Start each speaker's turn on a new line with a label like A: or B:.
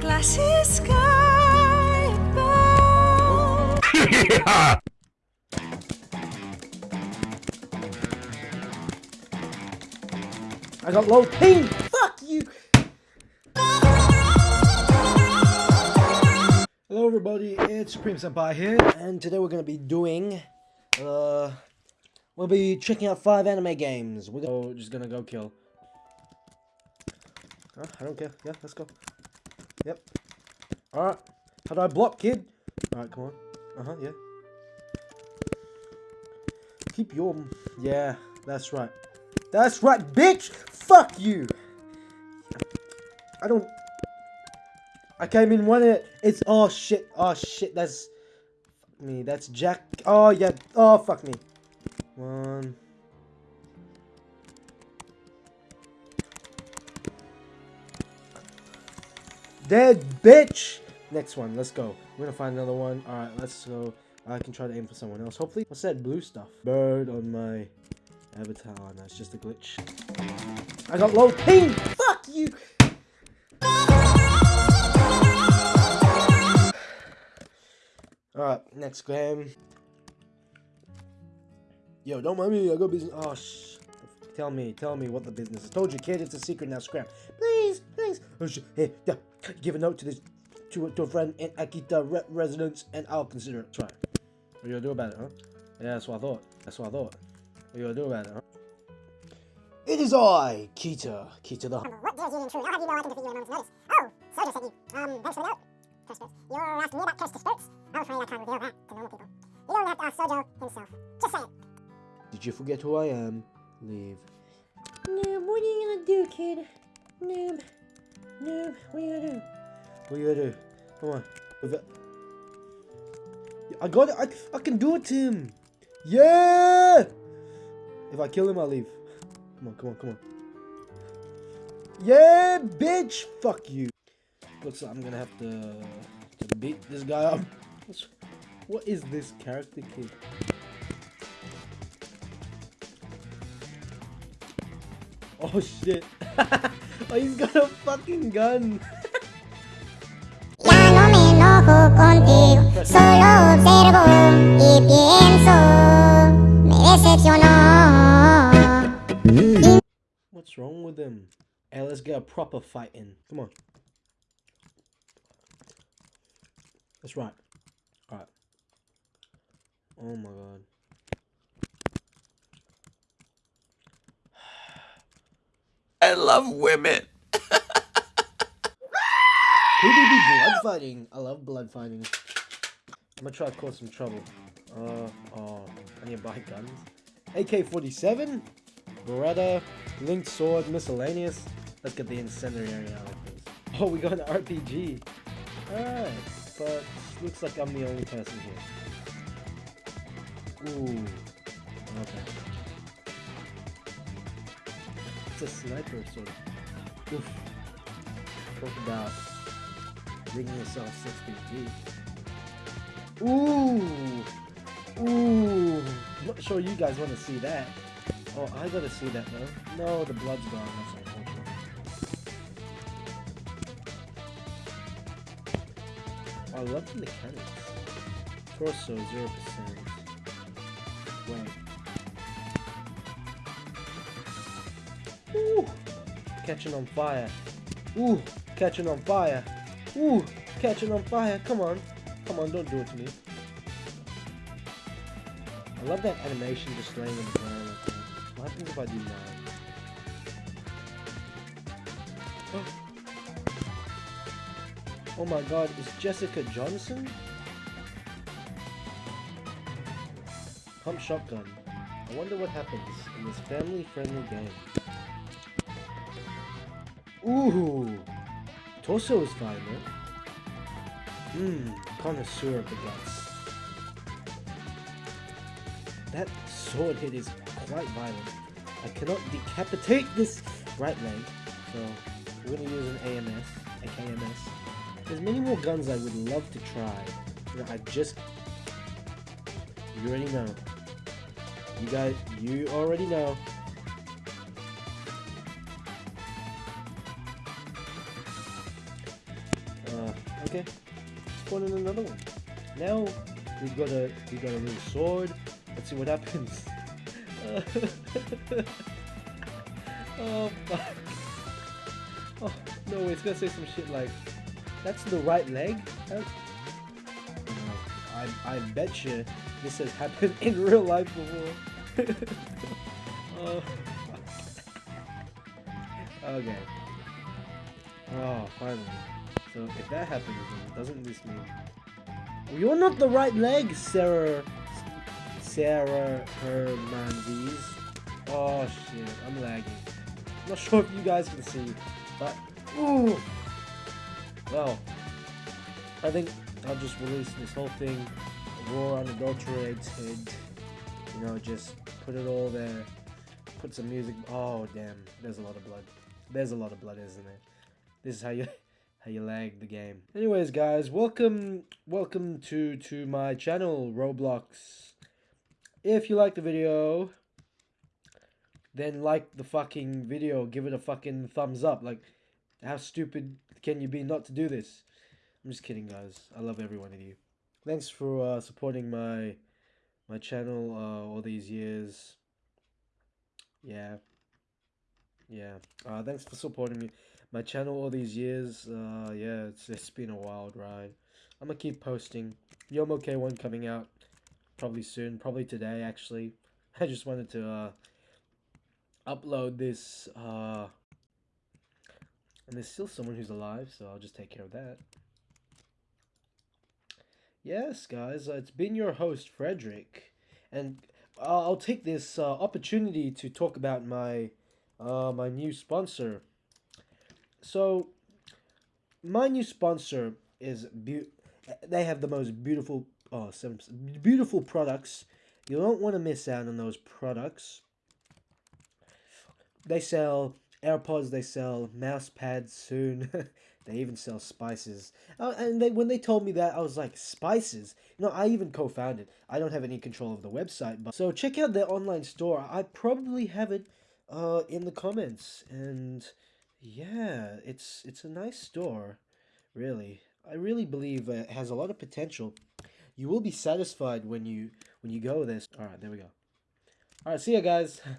A: Glassy sky above.
B: I got low ping. Fuck you. Hello everybody, it's Supreme Senpai here, and today we're gonna be doing, uh, we'll be checking out five anime games. We're just gonna go kill. I don't care. Yeah, let's go. Yep. Alright. How do I block, kid? Alright, come on. Uh-huh, yeah. Keep your... Yeah, that's right. That's right, bitch! Fuck you! I don't... I came in one it. It's... Oh, shit. Oh, shit. That's... Me. That's Jack... Oh, yeah. Oh, fuck me. One... Dead bitch! Next one, let's go. We're gonna find another one. Alright, let's go. I can try to aim for someone else. Hopefully. What's that blue stuff? Bird on my avatar. Oh, no, it's just a glitch. I got low ping! Fuck you! Alright, next game. Yo, don't mind me, I got business. Oh, shh. Tell me, tell me what the business is. Told you, kid, it's a secret now. Scram. Please, please. Oh, sh hey, yeah. Give a note to this to, to a friend in Akita re residence, and I'll consider it. Try. What you gonna do about it, huh? Yeah, that's what I thought. That's what I thought. What you gonna do about it, huh? It is I, Kita. Kita the.
C: What dares you intrude? I'll have you know I can defeat you at a moment's notice. Oh, Soja sent you. Um, thanks for the note. Curse spirits. You're asking me about curse spirits? I'm afraid I can't reveal that to normal people. You don't have to ask Sojo himself. Just say it.
B: Did you forget who I am? Leave. Noob, what are you gonna do, kid? Noob. Noob, what are you gonna do? What are you gonna do? Come on. With it. I got it. I, I can do it to him. Yeah! If I kill him, I'll leave. Come on, come on, come on. Yeah, bitch! Fuck you. Looks like I'm gonna have to, to beat this guy up. What's- What is this character kid? Oh shit. oh, he's got a fucking gun.
C: Ya no me enojo contigo, solo observo y pienso. Me decepcionó. Mm.
B: What's wrong with him? Hey, let's get a proper fight in. Come on. That's right. Alright. Oh my god.
D: I love women.
B: Blood fighting. I love blood fighting. I'm gonna try to cause some trouble. Uh, oh, I need to buy guns. AK-47, Beretta, linked sword, miscellaneous. Let's get the incendiary out of this. Oh, we got an RPG. Alright, but looks like I'm the only person here. Ooh, It's a sniper sort of. Oof. Talk about rigging yourself 6 feet. Ooh! Ooh! Not sure you guys want to see that. Oh, I gotta see that though. No, the blood's gone. That's unfortunate. I love the mechanics. Torso, 0%. Wait. Ooh! Catching on fire. Ooh! Catching on fire. Ooh! Catching on fire. Come on. Come on, don't do it to me. I love that animation just laying on the ground. What happens if I do nine? Oh my god, is Jessica Johnson? Pump shotgun. I wonder what happens in this family-friendly game. Ooh! Torso is fine, man. Mmm, connoisseur of the guts. That sword hit is quite violent. I cannot decapitate this right leg, so we're gonna use an AMS, a KMS. There's many more guns I would love to try. I just... You already know. You guys, you already know. Okay, spawn in another one. Now we've got a we've got a little sword. Let's see what happens. oh fuck. Oh no, it's gonna say some shit like, "That's the right leg." I I bet you this has happened in real life before. oh. Okay. Oh, finally. So if that happens, then doesn't this mean you're not the right leg, Sarah? Sarah Hermandes. Oh shit, I'm lagging. I'm not sure if you guys can see, but ooh. Well, I think I'll just release this whole thing raw, unadulterated. You know, just put it all there. Put some music. Oh damn, there's a lot of blood. There's a lot of blood, isn't there? This is how you how you lag the game. Anyways, guys, welcome welcome to to my channel Roblox. If you like the video, then like the fucking video, give it a fucking thumbs up. Like how stupid can you be not to do this? I'm just kidding, guys. I love every one of you. Thanks for uh, supporting my my channel uh, all these years. Yeah. Yeah. Uh, thanks for supporting me my channel all these years. Uh, yeah, it's it's been a wild ride. I'm gonna keep posting. Yomo K1 coming out probably soon, probably today actually. I just wanted to uh, upload this. Uh, and there's still someone who's alive, so I'll just take care of that. Yes, guys, uh, it's been your host Frederick, and I'll take this uh, opportunity to talk about my uh, my new sponsor. So, my new sponsor is beau- they have the most beautiful oh seven beautiful products. You don't want to miss out on those products. They sell AirPods. They sell mouse pads soon. they even sell spices. Uh, and they, when they told me that, I was like, spices? You know, I even co-founded. I don't have any control of the website, but so check out their online store. I probably have it uh, in the comments, and yeah, it's it's a nice store, really. I really believe it has a lot of potential. You will be satisfied when you when you go there. All right, there we go. All right, see ya, guys.